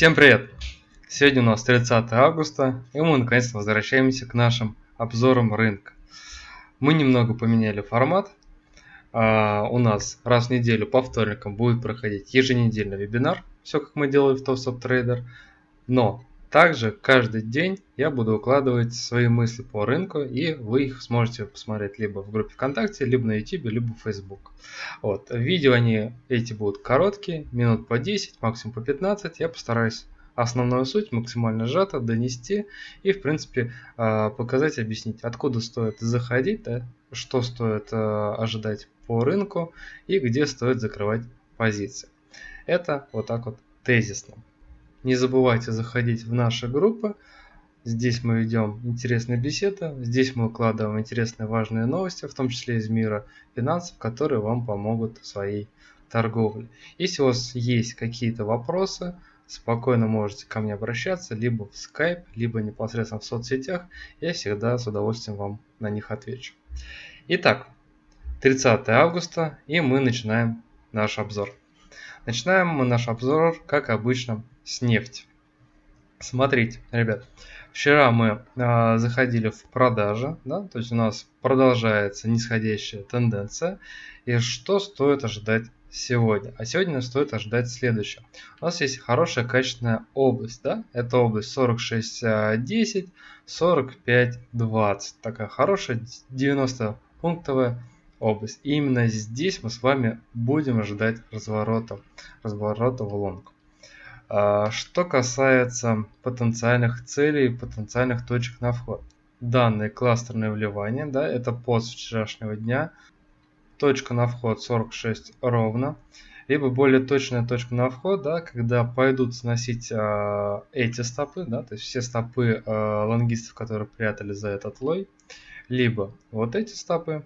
Всем привет! Сегодня у нас 30 августа, и мы наконец-то возвращаемся к нашим обзорам рынка. Мы немного поменяли формат. А, у нас раз в неделю по вторникам будет проходить еженедельный вебинар, все как мы делали в TopStop Trader. Но также каждый день я буду укладывать свои мысли по рынку, и вы их сможете посмотреть либо в группе ВКонтакте, либо на YouTube, либо в Facebook. Вот. Видео они эти будут короткие, минут по 10, максимум по 15. Я постараюсь основную суть максимально сжато донести и, в принципе, а, показать, объяснить, откуда стоит заходить, да, что стоит а, ожидать по рынку и где стоит закрывать позиции. Это вот так вот тезисно. Не забывайте заходить в наши группы. Здесь мы ведем интересные беседы, здесь мы укладываем интересные важные новости, в том числе из мира финансов, которые вам помогут в своей торговле. Если у вас есть какие-то вопросы, спокойно можете ко мне обращаться, либо в Skype, либо непосредственно в соцсетях. Я всегда с удовольствием вам на них отвечу. Итак, 30 августа, и мы начинаем наш обзор. Начинаем мы наш обзор, как обычно, с нефти. Смотрите, ребят, вчера мы э, заходили в продажи, да, то есть у нас продолжается нисходящая тенденция. И что стоит ожидать сегодня? А сегодня стоит ожидать следующее. У нас есть хорошая качественная область, да, это область 46.10, 45.20, такая хорошая 90 пунктовая область. И именно здесь мы с вами будем ожидать разворота, разворота в лонг. А, что касается потенциальных целей, потенциальных точек на вход. Данные кластерные вливания, да, это пост вчерашнего дня. Точка на вход 46 ровно. Либо более точная точка на вход, да, когда пойдут сносить э, эти стопы, да, то есть все стопы э, лонгистов, которые прятали за этот лой. Либо вот эти стопы,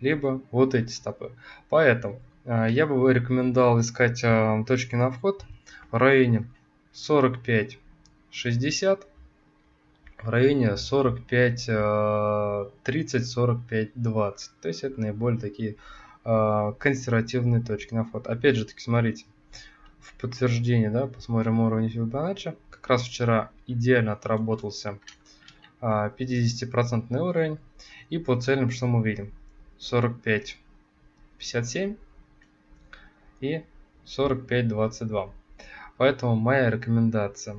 либо вот эти стопы. Поэтому э, я бы рекомендовал искать э, точки на вход в районе 45 60 в районе 45 30 45 20 то есть это наиболее такие э, консервативные точки на вход. Опять же таки смотрите в подтверждение да посмотрим уровень фибоначчи. Как раз вчера идеально отработался 50 процентный уровень. И по целям что мы видим 45 57 и 45 22 Поэтому моя рекомендация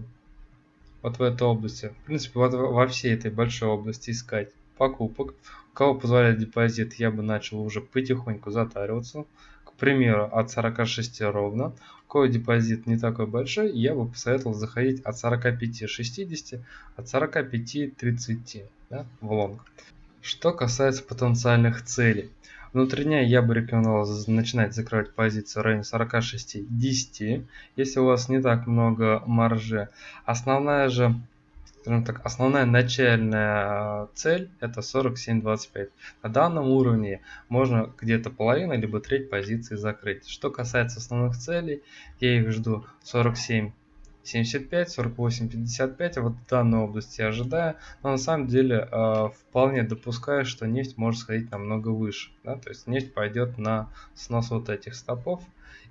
вот в этой области, в принципе, вот во всей этой большой области искать покупок. У кого позволяет депозит, я бы начал уже потихоньку затариваться. К примеру, от 46 ровно. У кого депозит не такой большой, я бы посоветовал заходить от 45-60, от 45-30 да, в лонг. Что касается потенциальных целей. Внутренняя я бы рекомендовал начинать закрывать позиции в районе 46-10, если у вас не так много маржи. Основная же, скажем так, основная начальная цель это 47-25. На данном уровне можно где-то половину либо треть позиции закрыть. Что касается основных целей, я их жду 47 75, 48, 55, вот в данной области ожидаю, но на самом деле э, вполне допускаю, что нефть может сходить намного выше, да, то есть нефть пойдет на снос вот этих стопов,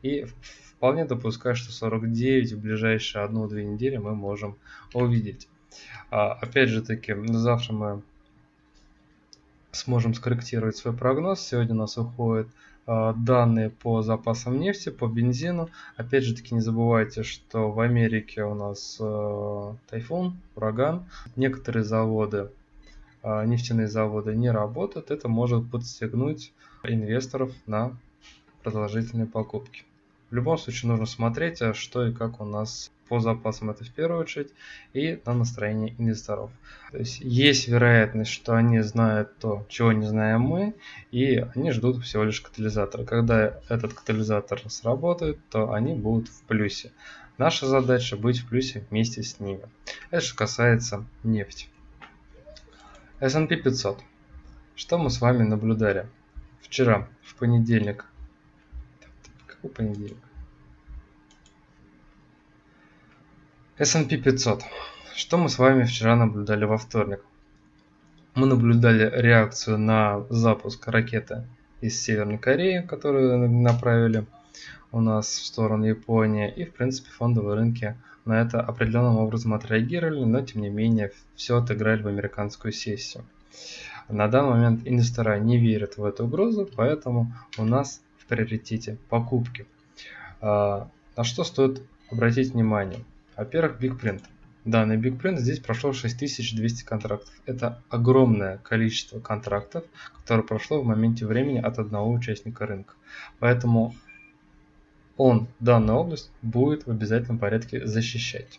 и вполне допускаю, что 49 в ближайшие одну-две недели мы можем увидеть. А, опять же таки, завтра мы сможем скорректировать свой прогноз, сегодня у нас уходит Э, данные по запасам нефти, по бензину. Опять же таки не забывайте, что в Америке у нас э, тайфун, ураган. Некоторые заводы, э, нефтяные заводы не работают. Это может подстегнуть инвесторов на продолжительные покупки. В любом случае нужно смотреть, а что и как у нас по запасам это в первую очередь и на настроение инвесторов. То есть есть вероятность, что они знают то, чего не знаем мы, и они ждут всего лишь катализатора. Когда этот катализатор сработает, то они будут в плюсе. Наша задача быть в плюсе вместе с ними. Это же касается нефти. S&P 500. Что мы с вами наблюдали вчера, в понедельник? Какой понедельник? S&P 500. Что мы с вами вчера наблюдали во вторник? Мы наблюдали реакцию на запуск ракеты из Северной Кореи, которую направили у нас в сторону Японии. И, в принципе, фондовые рынки на это определенным образом отреагировали, но тем не менее все отыграли в американскую сессию. На данный момент инвестора не верят в эту угрозу, поэтому у нас в приоритете покупки. А, на что стоит обратить внимание? Во-первых, Big Print. Данный Big Print здесь прошло 6200 контрактов. Это огромное количество контрактов, которое прошло в моменте времени от одного участника рынка. Поэтому он данную область будет в обязательном порядке защищать.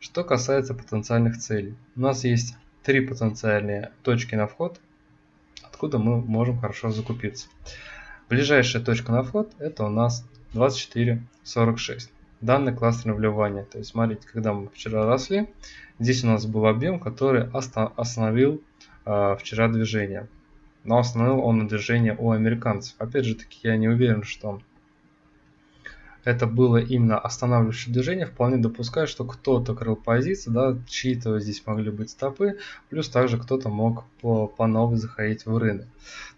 Что касается потенциальных целей. У нас есть три потенциальные точки на вход, откуда мы можем хорошо закупиться. Ближайшая точка на вход это у нас 24.46. Данный кластерное вливание. То есть смотрите, когда мы вчера росли, здесь у нас был объем, который остановил э, вчера движение. Но остановил он движение у американцев. Опять же таки, я не уверен, что это было именно останавливающее движение, вполне допускаю, что кто-то крыл позиции, да, чьи-то здесь могли быть стопы, плюс также кто-то мог по, по новой заходить в рынок.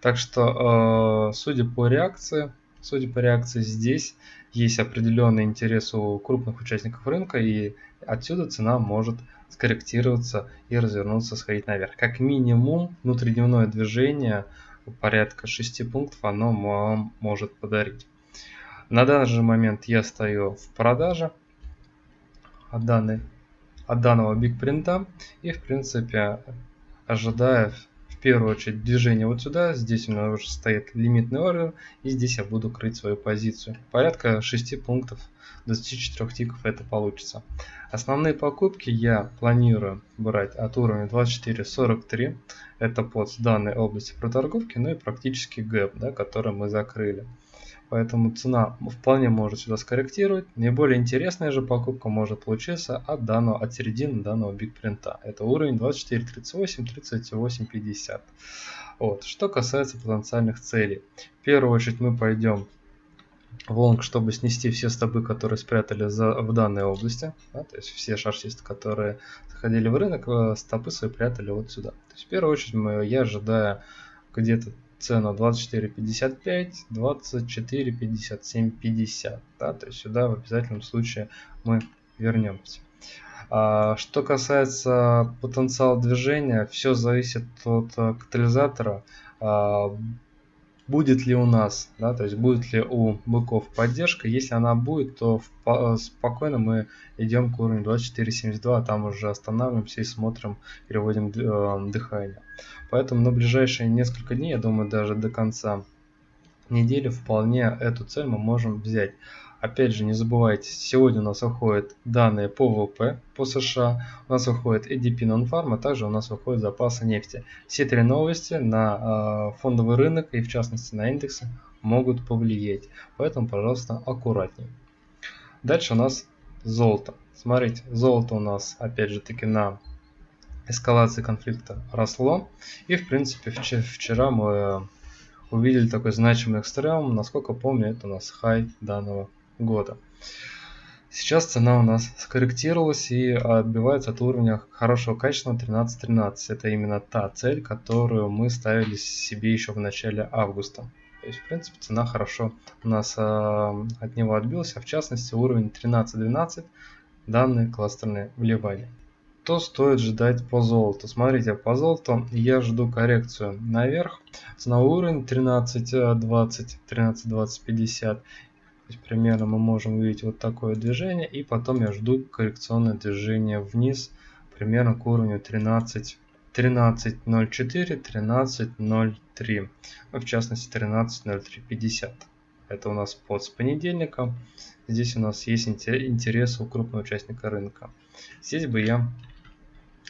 Так что, э, судя по реакции, судя по реакции здесь, есть определенный интерес у крупных участников рынка, и отсюда цена может скорректироваться и развернуться, сходить наверх. Как минимум, внутридневное движение порядка 6 пунктов оно вам может подарить. На данный момент я стою в продаже от, данной, от данного бигпринта и в принципе ожидая первую очередь движение вот сюда. Здесь у меня уже стоит лимитный ордер и здесь я буду крыть свою позицию. Порядка 6 пунктов 24 тиков это получится. Основные покупки я планирую брать от уровня 24.43. Это под данной области проторговки, ну и практически гэп, да, который мы закрыли. Поэтому цена вполне может сюда скорректировать. Наиболее интересная же покупка может получиться от данного, от середины данного бигпринта. Это уровень 24.38, 38.50. Вот. Что касается потенциальных целей. В первую очередь мы пойдем в лонг, чтобы снести все стопы, которые спрятали за, в данной области. Да, то есть все шарсисты, которые заходили в рынок, э, стопы свои прятали вот сюда. То есть в первую очередь мы, я ожидаю где-то цену 24.55, 24.57.50. Да, то есть сюда в обязательном случае мы вернемся. А, что касается потенциала движения, все зависит от э, катализатора. Будет ли у нас, да, то есть будет ли у быков поддержка. Если она будет, то спокойно мы идем к уровню 24.72, а там уже останавливаемся и смотрим, переводим э, дыхание. Поэтому на ближайшие несколько дней, я думаю, даже до конца недели вполне эту цель мы можем взять. Опять же, не забывайте, сегодня у нас выходят данные по ВВП по США, у нас выходит ADP Non-Farm, а также у нас выходят запасы нефти. Все три новости на э, фондовый рынок и в частности на индексы могут повлиять. Поэтому, пожалуйста, аккуратнее. Дальше у нас золото. Смотрите, золото у нас опять же таки на эскалации конфликта росло. И в принципе вчера мы увидели такой значимый экстрем. Насколько помню, это у нас хай данного года. Сейчас цена у нас скорректировалась и отбивается от уровня хорошего качества 13.13. Это именно та цель, которую мы ставили себе еще в начале августа. То есть, в принципе, цена хорошо у нас э, от него отбилась, а в частности уровень 13.12 данные кластерные вливания. Что стоит ждать по золоту? Смотрите, по золоту я жду коррекцию наверх. Ценовой уровень 13.20, 13.20.50 есть примерно мы можем увидеть вот такое движение. И потом я жду коррекционное движение вниз примерно к уровню 13. 13.04, 13.03, ну, в частности 13.0350. Это у нас под с понедельника. Здесь у нас есть интерес у крупного участника рынка. Здесь бы я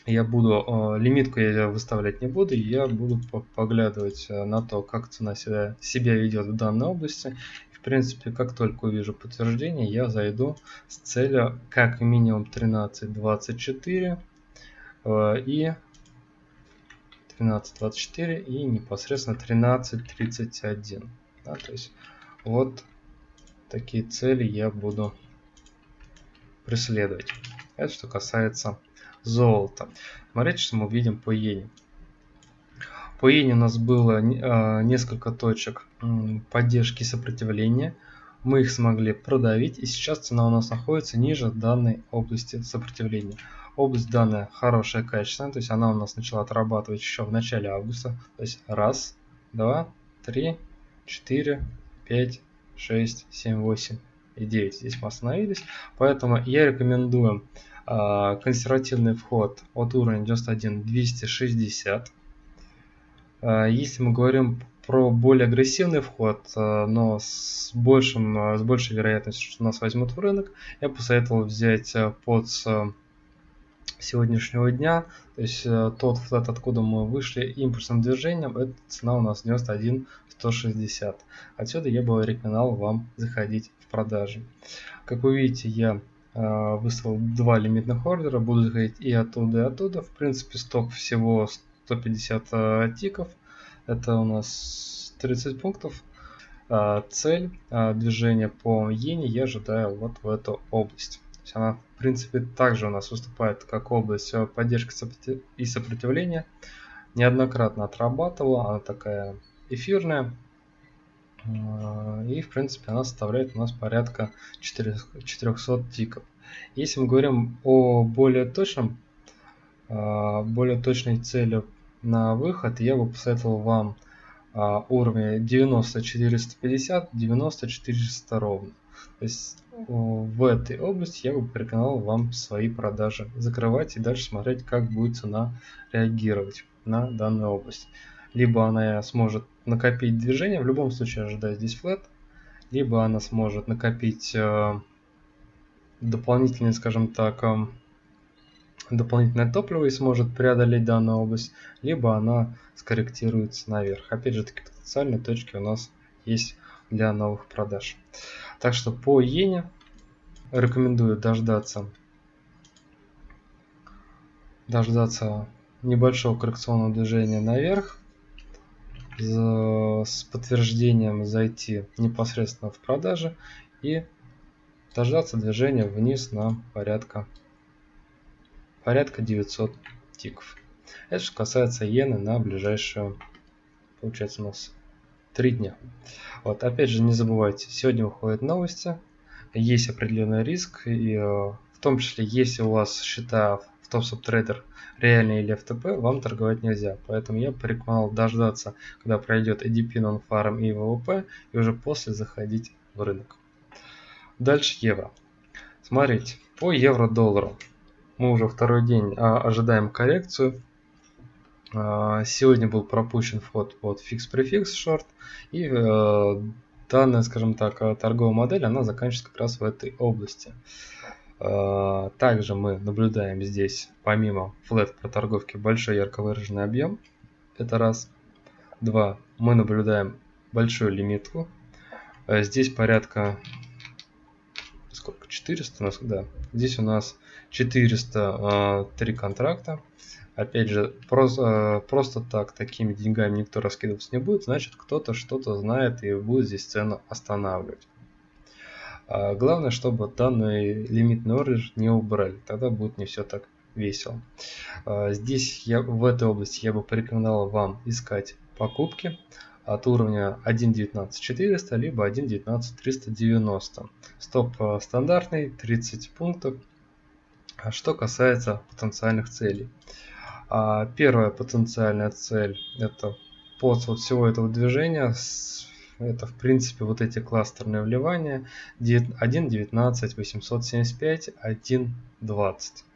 я буду э, лимитку я выставлять не буду, я буду поглядывать э, на то, как цена себя, себя ведет в данной области в принципе, как только увижу подтверждение, я зайду с целью как минимум 13.24 э, и 13.24 и непосредственно 13.31. Да, то есть вот такие цели я буду преследовать. Это что касается золота. Смотрите, что мы видим по иене. По иене у нас было э, несколько точек поддержки сопротивления. мы их смогли продавить, и сейчас цена у нас находится ниже данной области сопротивления. Область данная хорошая, качественная, то есть она у нас начала отрабатывать еще в начале августа. То есть раз, два, три, четыре, пять, шесть, семь, восемь и 9. Здесь мы остановились. Поэтому я рекомендую э, консервативный вход от уровня 91 260. Э, если мы говорим про более агрессивный вход, э, но с, большим, э, с большей вероятностью, что нас возьмут в рынок, я посоветовал взять под сегодняшнего дня, то есть тот флет, откуда мы вышли импульсным движением, это цена у нас 91 160. Отсюда я бы рекомендовал вам заходить в продажи. Как вы видите, я выставил два лимитных ордера, буду заходить и оттуда, и оттуда. В принципе, сток всего 150 тиков. Это у нас 30 пунктов. А, цель а, движения по иене я ожидаю вот в эту область. Она, в принципе, также у нас выступает как область э, поддержки и сопротивления. Неоднократно отрабатывала, она такая эфирная. И, в принципе, она составляет у нас порядка 400 тиков. Если мы говорим о более точном, более точной цели на выход, я бы посоветовал вам уровни 90-450, 90-400 ровно. То есть в этой области я бы порекомендовал вам свои продажи закрывать и дальше смотреть, как будет цена реагировать на данную область. Либо она сможет накопить движение, в любом случае ожидаю здесь флет, либо она сможет накопить э, дополнительный, скажем так, э, дополнительное топливо и сможет преодолеть данную область, либо она скорректируется наверх. Опять же таки потенциальные точки у нас есть для новых продаж. Так что по иене рекомендую дождаться дождаться небольшого коррекционного движения наверх с подтверждением зайти непосредственно в продажи и дождаться движения вниз на порядка порядка 900 тиков. Это что касается иены на ближайшую, получается у нас 3 дня. Вот, опять же, не забывайте, сегодня выходят новости, есть определенный риск, и э, в том числе, если у вас счета в TopSubTrader реальные или FTP, вам торговать нельзя. Поэтому я порекомендовал дождаться, когда пройдет ADP, Non-Farm и ВВП, и уже после заходить в рынок. Дальше евро. Смотрите, по евро-доллару мы уже второй день а, ожидаем коррекцию. А, сегодня был пропущен вход под фикс-префикс шорт. И э, данная, скажем так, торговая модель, она заканчивается как раз в этой области. А, также мы наблюдаем здесь, помимо флет проторговки, большой ярко выраженный объем. Это раз. Два. Мы наблюдаем большую лимитку. Здесь порядка сколько? 400 у нас, да. Здесь у нас 403 контракта. Опять же, просто, просто так, такими деньгами никто раскидываться не будет, значит кто-то что-то знает и будет здесь цену останавливать. А главное, чтобы данный лимитный ордер не убрали, тогда будет не все так весело. А здесь я, в этой области я бы порекомендовал вам искать покупки от уровня 1.19.400 либо 1.19.390. Стоп стандартный 30 пунктов. А что касается потенциальных целей. А, первая потенциальная цель это под вот всего этого движения это в принципе вот эти кластерные вливания 1.19, 875, 1.20.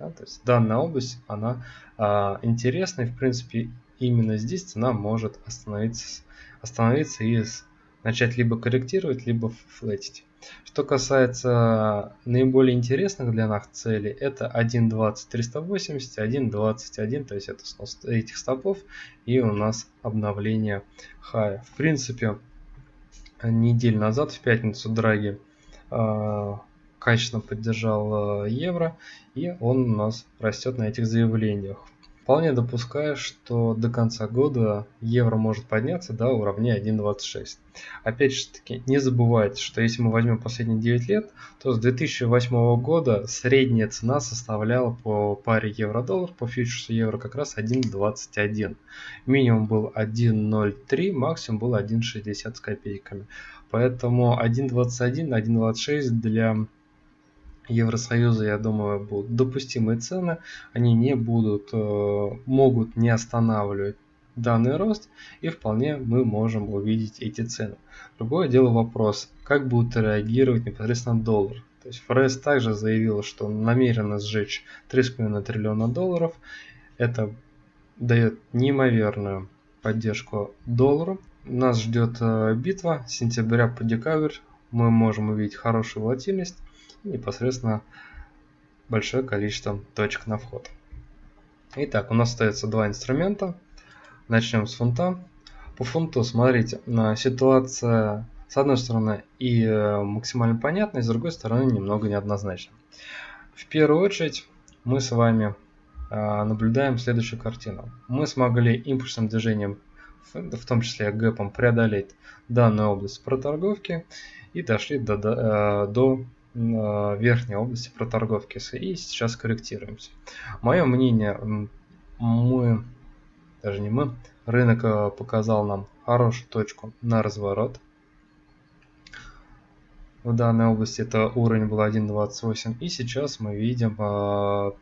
Да, то есть данная область она а, интересна и в принципе именно здесь цена может остановиться остановиться и начать либо корректировать, либо флетить. Что касается наиболее интересных для нас целей, это 1.20 380, 1.21, то есть это снос этих стопов и у нас обновление хая. В принципе, неделю назад, в пятницу, Драги э, качественно поддержал э, евро, и он у нас растет на этих заявлениях. Вполне допускаю, что до конца года евро может подняться до уровня 1.26. Опять же таки, не забывайте, что если мы возьмем последние 9 лет, то с 2008 года средняя цена составляла по паре евро-доллар, по фьючерсу евро как раз 1.21. Минимум был 1.03, максимум был 1.60 с копейками. Поэтому 1.21, 1.26 для Евросоюза, я думаю, будут допустимые цены, они не будут, э, могут не останавливать данный рост, и вполне мы можем увидеть эти цены. Другое дело вопрос, как будет реагировать непосредственно доллар. То есть ФРС также заявила, что намерена сжечь 3,5 триллиона долларов. Это дает неимоверную поддержку доллару. Нас ждет э, битва сентября по декабрь. Мы можем увидеть хорошую волатильность непосредственно большое количество точек на вход. Итак, у нас остается два инструмента. Начнем с фунта. По фунту, смотрите, ситуация с одной стороны и э, максимально понятная, с другой стороны немного неоднозначна. В первую очередь мы с вами э, наблюдаем следующую картину. Мы смогли импульсным движением, в том числе гэпом, преодолеть данную область проторговки и дошли до, до, э, до верхней области проторговки и сейчас корректируемся. Мое мнение, мы, даже не мы, рынок э, показал нам хорошую точку на разворот. В данной области это уровень был 1.28 и сейчас мы видим э,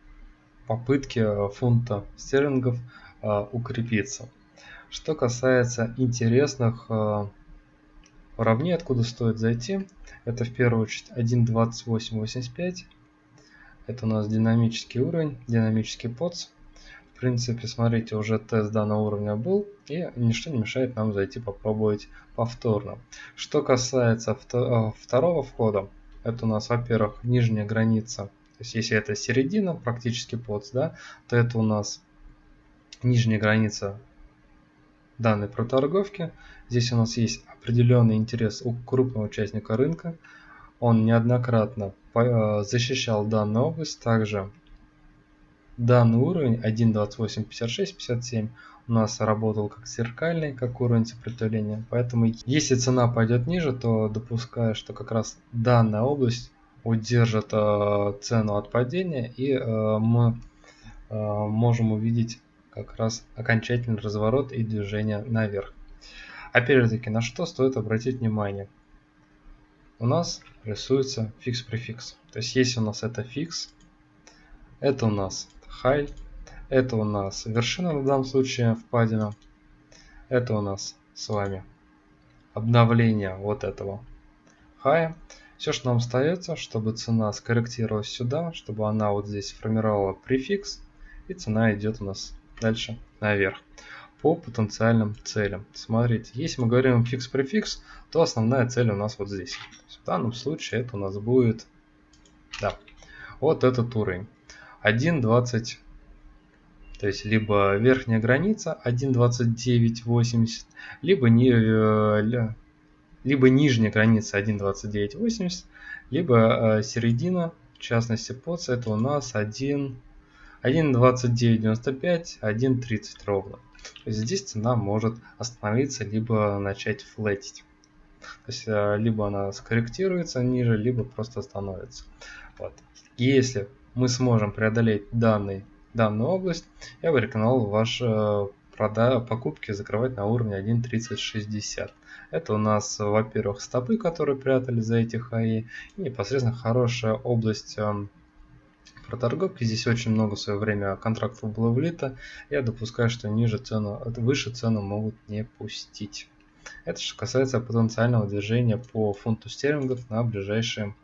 попытки фунта стерлингов э, укрепиться. Что касается интересных уровней, откуда стоит зайти, это в первую очередь 1.2885. Это у нас динамический уровень, динамический подс. В принципе, смотрите, уже тест данного уровня был, и ничто не мешает нам зайти попробовать повторно. Что касается э, второго входа, это у нас, во-первых, нижняя граница. То есть, если это середина, практически подс, да, то это у нас нижняя граница данной проторговки. Здесь у нас есть определенный интерес у крупного участника рынка. Он неоднократно э, защищал данную область. Также данный уровень 1.285657 у нас работал как зеркальный, как уровень сопротивления. Поэтому если цена пойдет ниже, то допускаю, что как раз данная область удержит э, цену от падения и э, мы э, можем увидеть как раз окончательный разворот и движение наверх. Опять же таки, на что стоит обратить внимание? У нас рисуется фикс-префикс. То есть, если у нас это фикс, это у нас high, это у нас вершина в данном случае впадина, это у нас с вами обновление вот этого high. Все, что нам остается, чтобы цена скорректировалась сюда, чтобы она вот здесь формировала префикс, и цена идет у нас дальше наверх по потенциальным целям. Смотрите, если мы говорим фикс-префикс, то основная цель у нас вот здесь. В данном случае это у нас будет, да, вот этот уровень. 1.20, то есть либо верхняя граница 1.2980, либо, не, э, либо нижняя граница 1.2980, либо э, середина, в частности, под это у нас 1 1.2995, 1.30 ровно здесь цена может остановиться, либо начать флетить. То есть э, либо она скорректируется ниже, либо просто остановится. Вот. Если мы сможем преодолеть данный, данную область, я бы рекомендовал ваши э, прода покупки закрывать на уровне 1.3060. Это у нас, во-первых, стопы, которые прятали за эти хаи, и непосредственно хорошая область эм, про торговки. Здесь очень много в свое время контрактов было влито. Я допускаю, что ниже цену, выше цену могут не пустить. Это что касается потенциального движения по фунту стерлингов на ближайшие,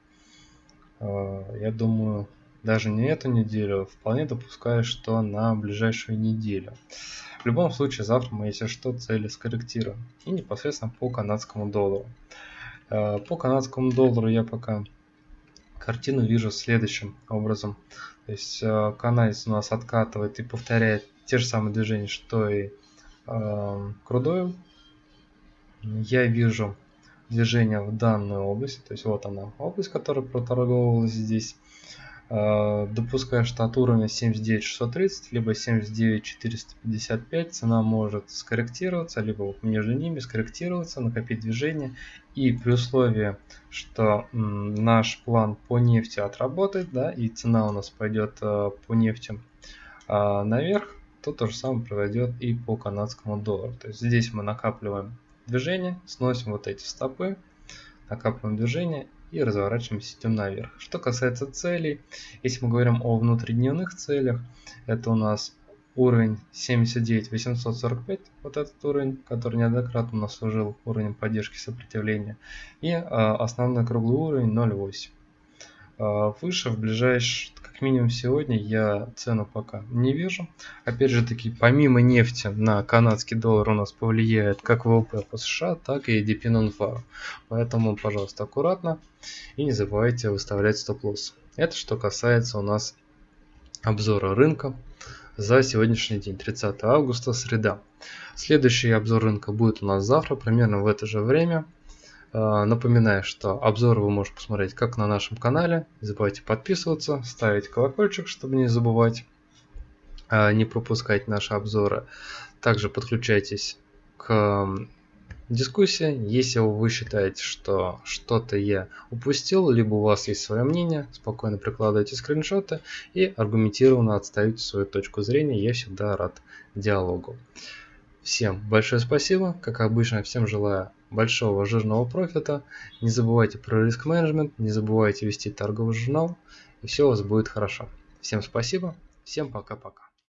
э, я думаю, даже не эту неделю, вполне допускаю, что на ближайшую неделю. В любом случае, завтра мы, если что, цели скорректируем. И непосредственно по канадскому доллару. Э, по канадскому доллару я пока картину вижу следующим образом. То есть э, канадец у нас откатывает и повторяет те же самые движения, что и э, Крудойл. Я вижу движение в данную область, то есть вот она область, которая проторговывалась здесь. Э, допуская, что от уровня 79630 либо 79455 цена может скорректироваться, либо между ними скорректироваться, накопить движение. И при условии, что наш план по нефти отработает, да, и цена у нас пойдет э, по нефти э, наверх, то то же самое произойдет и по канадскому доллару. То есть здесь мы накапливаем движение, сносим вот эти стопы, накапливаем движение и разворачиваемся, идем наверх. Что касается целей, если мы говорим о внутридневных целях, это у нас уровень 79 845, вот этот уровень, который неоднократно у нас служил уровнем поддержки сопротивления, и э, основной круглый уровень 0,8. Э, выше в ближайшие минимум сегодня я цену пока не вижу. Опять же таки, помимо нефти на канадский доллар у нас повлияет как ВВП по США, так и DP Non-Farm. Поэтому, пожалуйста, аккуратно и не забывайте выставлять стоп-лосс. Это что касается у нас обзора рынка за сегодняшний день, 30 августа, среда. Следующий обзор рынка будет у нас завтра, примерно в это же время. А, напоминаю, что обзоры вы можете посмотреть как на нашем канале. Не забывайте подписываться, ставить колокольчик, чтобы не забывать, а, не пропускать наши обзоры. Также подключайтесь к дискуссии. Если вы считаете, что что-то я упустил, либо у вас есть свое мнение, спокойно прикладывайте скриншоты и аргументированно отставите свою точку зрения. Я всегда рад диалогу. Всем большое спасибо. Как обычно, всем желаю большого жирного профита. Не забывайте про риск менеджмент, не забывайте вести торговый журнал, и все у вас будет хорошо. Всем спасибо, всем пока-пока.